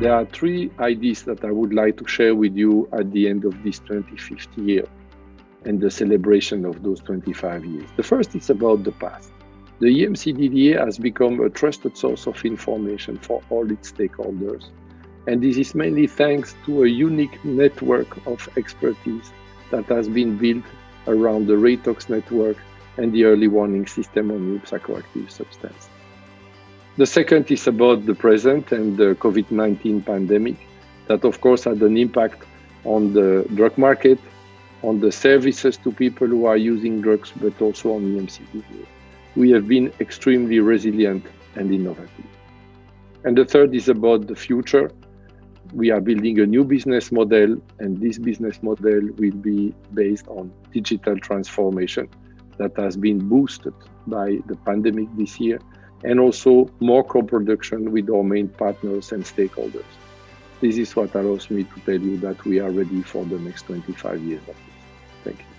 there are three ideas that I would like to share with you at the end of this 25th year and the celebration of those 25 years. The first is about the past. The EMCDDA has become a trusted source of information for all its stakeholders. And this is mainly thanks to a unique network of expertise that has been built around the Reitox network and the early warning system on new psychoactive substance. The second is about the present and the COVID-19 pandemic that of course had an impact on the drug market, on the services to people who are using drugs, but also on the EMCDDA. We have been extremely resilient and innovative. And the third is about the future. We are building a new business model, and this business model will be based on digital transformation that has been boosted by the pandemic this year, and also more co-production with our main partners and stakeholders. This is what allows me to tell you that we are ready for the next 25 years. Thank you.